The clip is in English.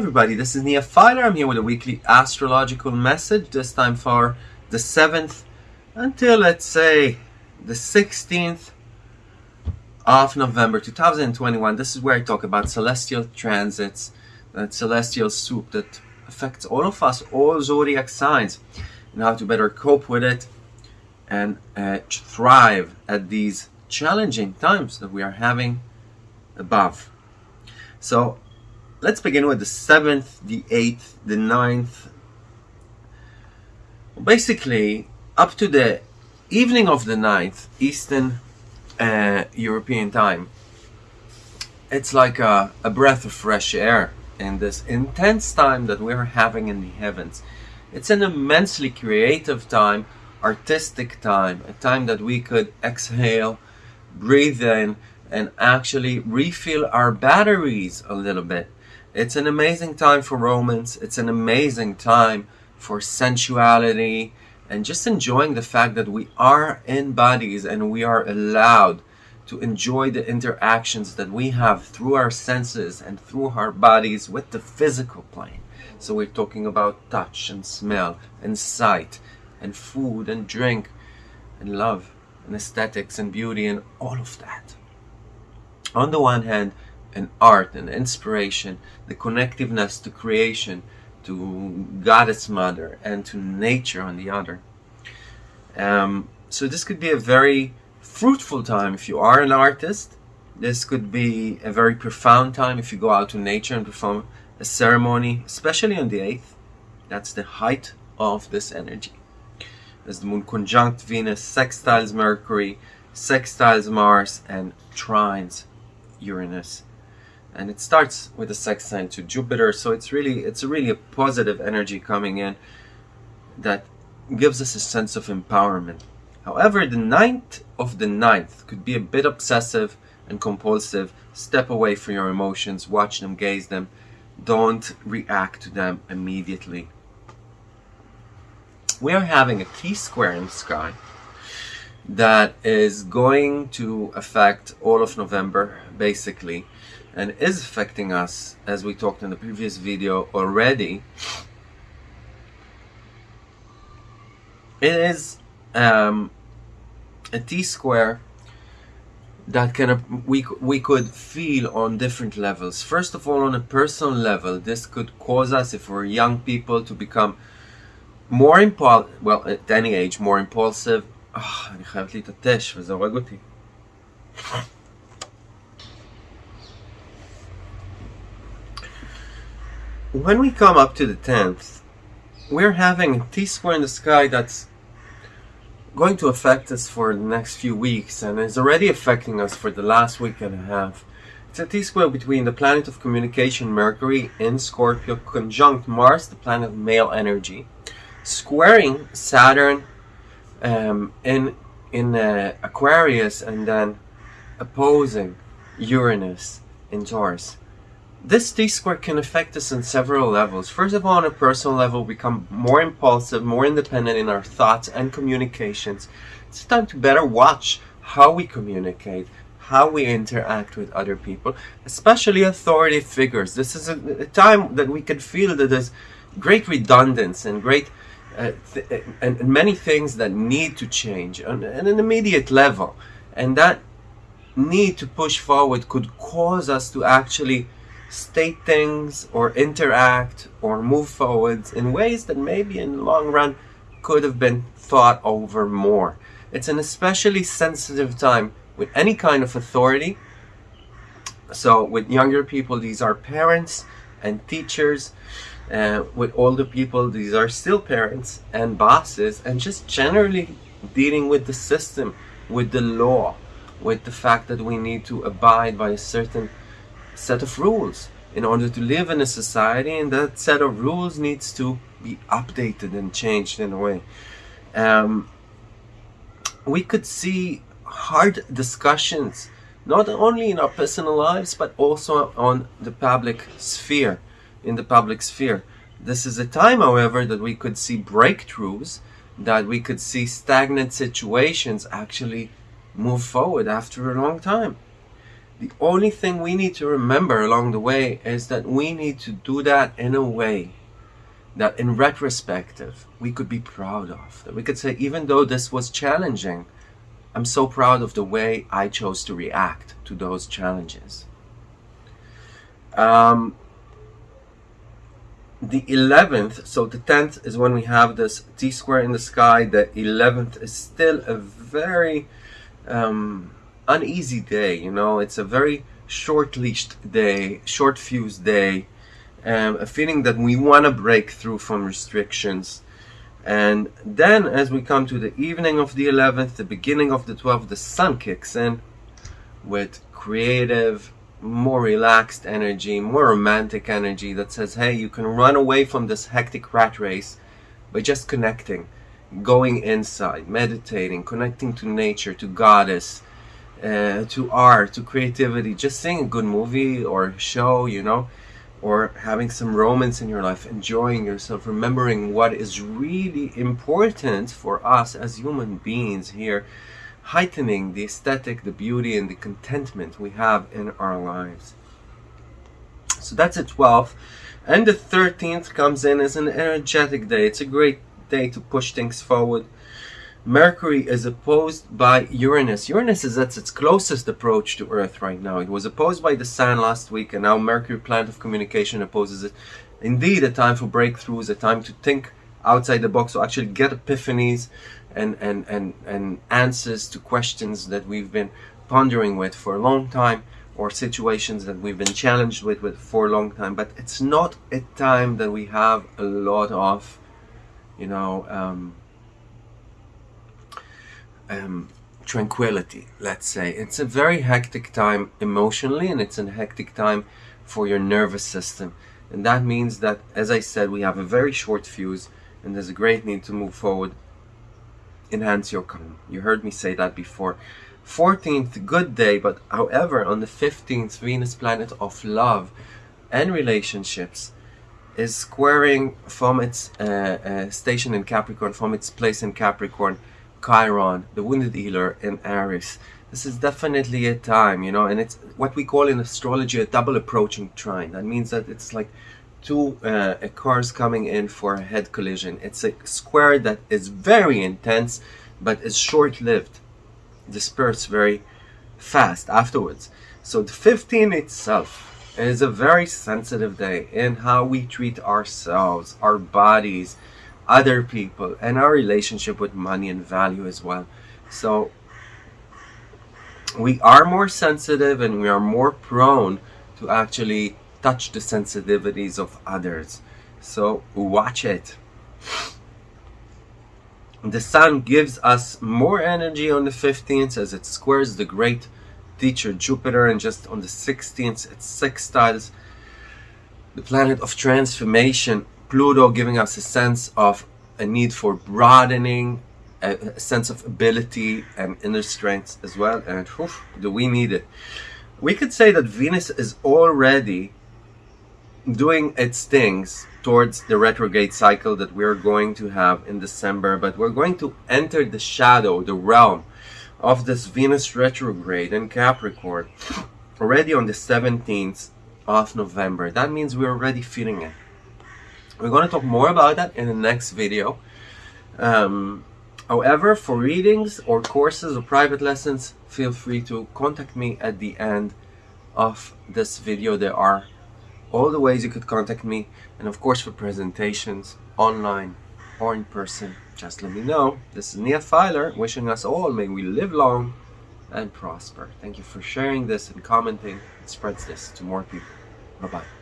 everybody, this is Nia Filer. I'm here with a weekly astrological message, this time for the 7th until let's say the 16th of November 2021. This is where I talk about celestial transits, that celestial soup that affects all of us, all zodiac signs, and how to better cope with it and uh, thrive at these challenging times that we are having above. So let's begin with the 7th, the 8th, the 9th. Basically, up to the evening of the 9th, Eastern uh, European time, it's like a, a breath of fresh air in this intense time that we're having in the heavens. It's an immensely creative time, artistic time, a time that we could exhale, breathe in, and actually refill our batteries a little bit. It's an amazing time for romance. It's an amazing time for sensuality and just enjoying the fact that we are in bodies and we are allowed to enjoy the interactions that we have through our senses and through our bodies with the physical plane. So we're talking about touch and smell and sight and food and drink and love and aesthetics and beauty and all of that. On the one hand, and art and inspiration, the connectiveness to creation, to Goddess Mother, and to nature on the other. Um, so this could be a very fruitful time if you are an artist. This could be a very profound time if you go out to nature and perform a ceremony, especially on the 8th. That's the height of this energy. As the moon conjunct Venus, sextiles Mercury, sextiles Mars, and trines Uranus and it starts with a sextile to Jupiter so it's really it's really a positive energy coming in that gives us a sense of empowerment. However the ninth of the ninth could be a bit obsessive and compulsive. Step away from your emotions watch them gaze them. Don't react to them immediately. We are having a T-square in the sky that is going to affect all of November basically and is affecting us as we talked in the previous video already it is um, a t-square that kind of we, we could feel on different levels first of all on a personal level this could cause us if we're young people to become more impulsive well at any age more impulsive oh, אני חייבת להתעטש וזה הורג אותי when we come up to the 10th, we're having a T-square in the sky that's going to affect us for the next few weeks and is already affecting us for the last week and a half. It's a T-square between the planet of communication Mercury in Scorpio conjunct Mars, the planet of male energy, squaring Saturn um, in in uh, Aquarius and then opposing Uranus in Taurus. This T-square can affect us on several levels. First of all, on a personal level, we become more impulsive, more independent in our thoughts and communications. It's time to better watch how we communicate, how we interact with other people, especially authority figures. This is a, a time that we can feel that there's great redundance and great uh, th and, and, many things that need to change on, on an immediate level. And that need to push forward could cause us to actually state things or interact or move forwards in ways that maybe in the long run could have been thought over more. It's an especially sensitive time with any kind of authority. So with younger people, these are parents and teachers. Uh, with older people, these are still parents and bosses and just generally dealing with the system, with the law, with the fact that we need to abide by a certain set of rules. In order to live in a society and that set of rules needs to be updated and changed in a way. Um, we could see hard discussions not only in our personal lives but also on the public sphere in the public sphere. This is a time however that we could see breakthroughs that we could see stagnant situations actually move forward after a long time The only thing we need to remember along the way is that we need to do that in a way that in retrospective we could be proud of. That we could say, even though this was challenging, I'm so proud of the way I chose to react to those challenges. Um, the 11th, so the 10th is when we have this T square in the sky. The 11th is still a very um, uneasy day, you know, it's a very short leashed day, short fused day, um, a feeling that we want to break through from restrictions. And then as we come to the evening of the 11th, the beginning of the 12th, the sun kicks in with creative, more relaxed energy, more romantic energy that says, hey, you can run away from this hectic rat race by just connecting, going inside, meditating, connecting to nature, to goddess, uh, to art, to creativity, just seeing a good movie or show, you know, or having some romance in your life, enjoying yourself, remembering what is really important for us as human beings here, heightening the aesthetic, the beauty, and the contentment we have in our lives. So that's the 12th. And the 13th comes in as an energetic day. It's a great day to push things forward. Mercury is opposed by Uranus. Uranus is at its closest approach to Earth right now. It was opposed by the Sun last week, and now Mercury, planet of communication, opposes it. Indeed, a time for breakthroughs, a time to think outside the box, to actually get epiphanies and, and, and, and answers to questions that we've been pondering with for a long time or situations that we've been challenged with, with for a long time. But it's not a time that we have a lot of, you know, um, um, tranquility, let's say. It's a very hectic time emotionally and it's a hectic time for your nervous system. And that means that, as I said, we have a very short fuse and there's a great need to move forward, enhance your calm. You heard me say that before. 14th, good day, but however, on the 15th, Venus planet of love and relationships is squaring from its uh, uh, station in Capricorn, from its place in Capricorn, Chiron, the wounded healer, and Aries. This is definitely a time, you know, and it's what we call in astrology a double approaching trine. That means that it's like two uh, cars coming in for a head collision. It's a square that is very intense, but is short-lived. Disperse very fast afterwards. So the 15 itself is a very sensitive day in how we treat ourselves, our bodies, other people and our relationship with money and value as well. So we are more sensitive and we are more prone to actually touch the sensitivities of others. So watch it. The sun gives us more energy on the 15th as it squares the great teacher Jupiter and just on the 16th it sextiles the planet of transformation Pluto giving us a sense of a need for broadening, a, a sense of ability and inner strength as well. And whew, do we need it? We could say that Venus is already doing its things towards the retrograde cycle that we're going to have in December, but we're going to enter the shadow, the realm of this Venus retrograde in Capricorn already on the 17th of November. That means we're already feeling it. We're going to talk more about that in the next video. Um, however, for readings or courses or private lessons, feel free to contact me at the end of this video. There are all the ways you could contact me. And of course for presentations online or in person just let me know. This is Nia Filer wishing us all may we live long and prosper. Thank you for sharing this and commenting. It spreads this to more people. Bye bye